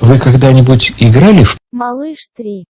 Вы когда-нибудь играли в Малыш 3.